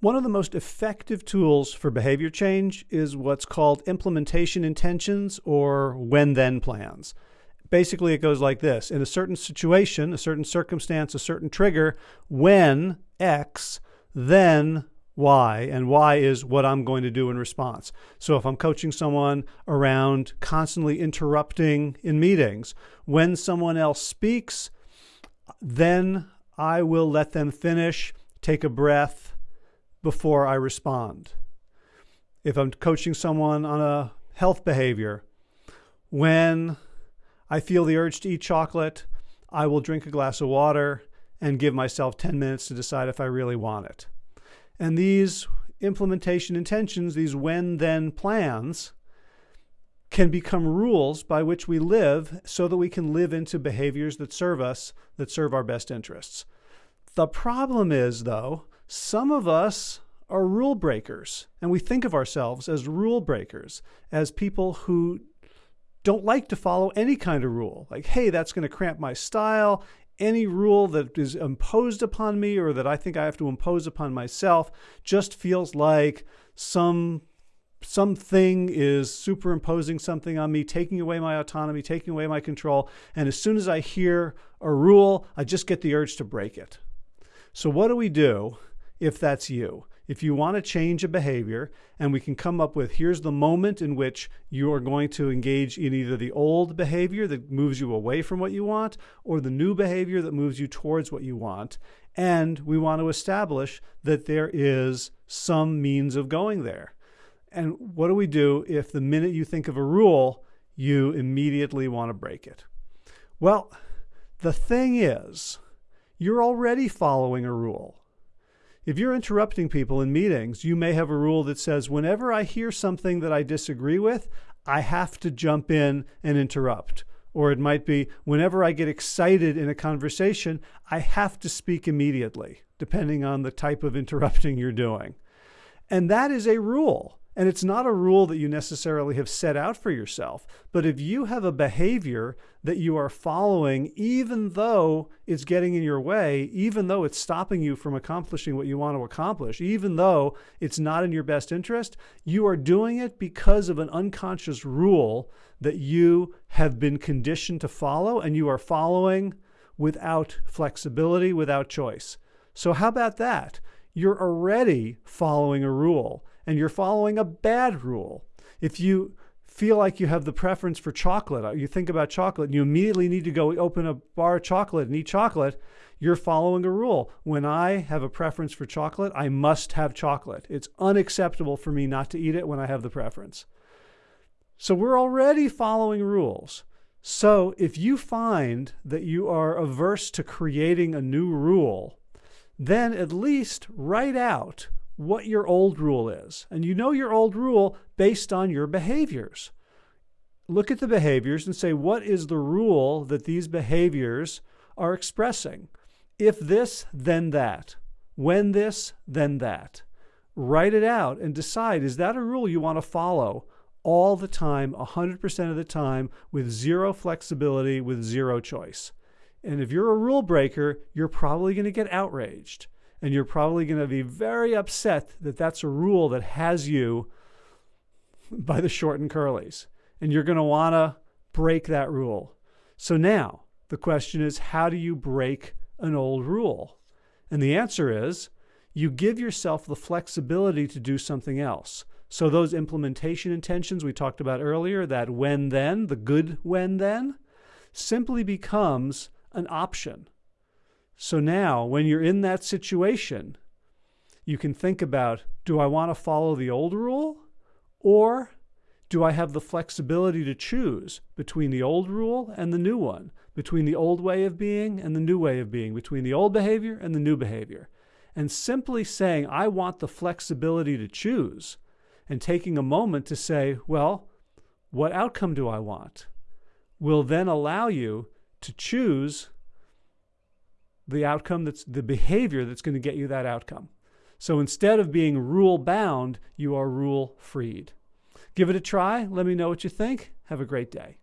One of the most effective tools for behavior change is what's called implementation intentions or when then plans. Basically, it goes like this In a certain situation, a certain circumstance, a certain trigger, when X, then Y, and Y is what I'm going to do in response. So if I'm coaching someone around constantly interrupting in meetings, when someone else speaks, then I will let them finish, take a breath before I respond. If I'm coaching someone on a health behavior, when I feel the urge to eat chocolate, I will drink a glass of water and give myself 10 minutes to decide if I really want it. And these implementation intentions, these when then plans, can become rules by which we live so that we can live into behaviors that serve us, that serve our best interests. The problem is, though, some of us are rule breakers, and we think of ourselves as rule breakers, as people who don't like to follow any kind of rule. Like, hey, that's going to cramp my style. Any rule that is imposed upon me or that I think I have to impose upon myself just feels like some something is superimposing something on me, taking away my autonomy, taking away my control. And as soon as I hear a rule, I just get the urge to break it. So, what do we do if that's you? If you want to change a behavior, and we can come up with here's the moment in which you are going to engage in either the old behavior that moves you away from what you want or the new behavior that moves you towards what you want. And we want to establish that there is some means of going there. And what do we do if the minute you think of a rule, you immediately want to break it? Well, the thing is, you're already following a rule. If you're interrupting people in meetings, you may have a rule that says whenever I hear something that I disagree with, I have to jump in and interrupt. Or it might be whenever I get excited in a conversation, I have to speak immediately, depending on the type of interrupting you're doing. And that is a rule. And it's not a rule that you necessarily have set out for yourself. But if you have a behavior that you are following, even though it's getting in your way, even though it's stopping you from accomplishing what you want to accomplish, even though it's not in your best interest, you are doing it because of an unconscious rule that you have been conditioned to follow and you are following without flexibility, without choice. So, how about that? You're already following a rule and you're following a bad rule. If you feel like you have the preference for chocolate, uh, you think about chocolate, and you immediately need to go open a bar of chocolate and eat chocolate, you're following a rule. When I have a preference for chocolate, I must have chocolate. It's unacceptable for me not to eat it when I have the preference. So we're already following rules. So if you find that you are averse to creating a new rule, then at least write out what your old rule is. And you know your old rule based on your behaviors. Look at the behaviors and say, what is the rule that these behaviors are expressing? If this, then that. When this, then that. Write it out and decide is that a rule you want to follow all the time, 100% of the time, with zero flexibility, with zero choice? And if you're a rule breaker, you're probably going to get outraged and you're probably going to be very upset that that's a rule that has you by the short and curlies. And you're going to want to break that rule. So now the question is how do you break an old rule? And the answer is you give yourself the flexibility to do something else. So those implementation intentions we talked about earlier, that when then, the good when then, simply becomes an option. So now, when you're in that situation, you can think about do I want to follow the old rule or do I have the flexibility to choose between the old rule and the new one, between the old way of being and the new way of being, between the old behavior and the new behavior? And simply saying, I want the flexibility to choose, and taking a moment to say, well, what outcome do I want? will then allow you to choose the outcome that's the behavior that's going to get you that outcome. So instead of being rule bound, you are rule freed. Give it a try. Let me know what you think. Have a great day.